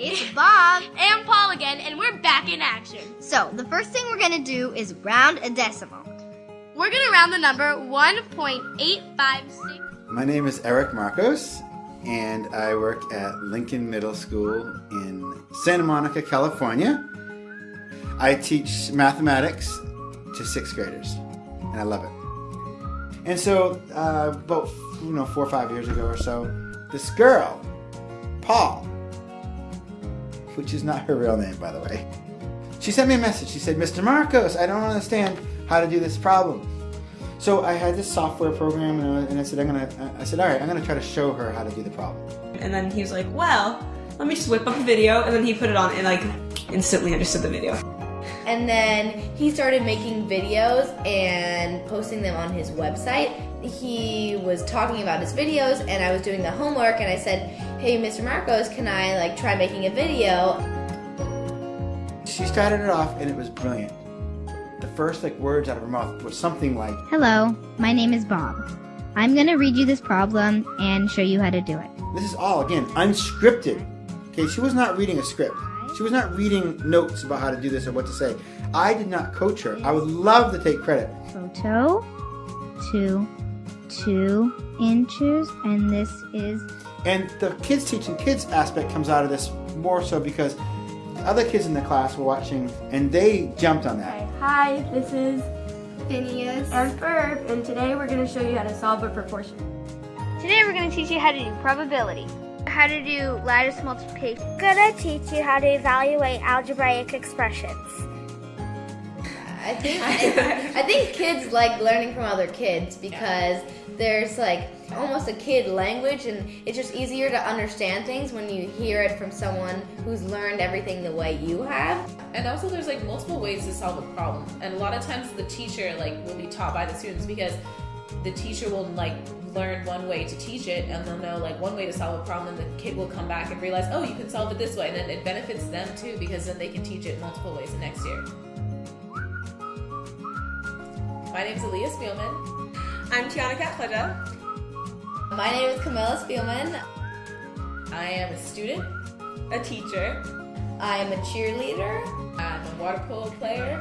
It's Bob. and Paul again, and we're back in action. So, the first thing we're gonna do is round a decimal. We're gonna round the number 1.856. My name is Eric Marcos, and I work at Lincoln Middle School in Santa Monica, California. I teach mathematics to sixth graders, and I love it. And so, uh, about you know four or five years ago or so, this girl, Paul, which is not her real name, by the way, she sent me a message. She said, "Mr. Marcos, I don't understand how to do this problem." So I had this software program, and I, and I said, "I'm gonna," I said, "All right, I'm gonna try to show her how to do the problem." And then he was like, well, let me just whip up a video. And then he put it on and like instantly understood the video. And then he started making videos and posting them on his website. He was talking about his videos and I was doing the homework and I said, "Hey Mr. Marcos, can I like try making a video?" She started it off, and it was brilliant. The first like words out of her mouth was something like, Hello, my name is Bob. I'm going to read you this problem and show you how to do it. This is all again unscripted. Okay, she was not reading a script. She was not reading notes about how to do this or what to say. I did not coach her. I would love to take credit. Photo to two inches, and this is And the kids teaching kids aspect comes out of this more so because the other kids in the class were watching and they jumped on that. Hi, this is Phineas. and Ferb, and today we're gonna show you how to solve a proportion. Today we're going to teach you how to do probability, how to do lattice multiplication. gonna teach you how to evaluate algebraic expressions. I think I, think kids like learning from other kids because there's like almost a kid language and it's just easier to understand things when you hear it from someone who's learned everything the way you have. And also, there's like multiple ways to solve a problem, and a lot of times the teacher like will be taught by the students because the teacher will like learn one way to teach it, and they'll know like one way to solve a problem, and the kid will come back and realize, oh, you can solve it this way, and then it benefits them too because then they can teach it multiple ways the next year. My name is Aaliyah Spielman. I'm Tiana Catfledge. My name is Camilla Spielman. I am a student. a teacher, I am a cheerleader. I'm a water polo player.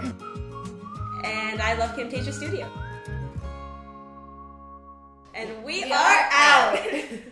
and I love Camtasia Studio. We, We are are out. out.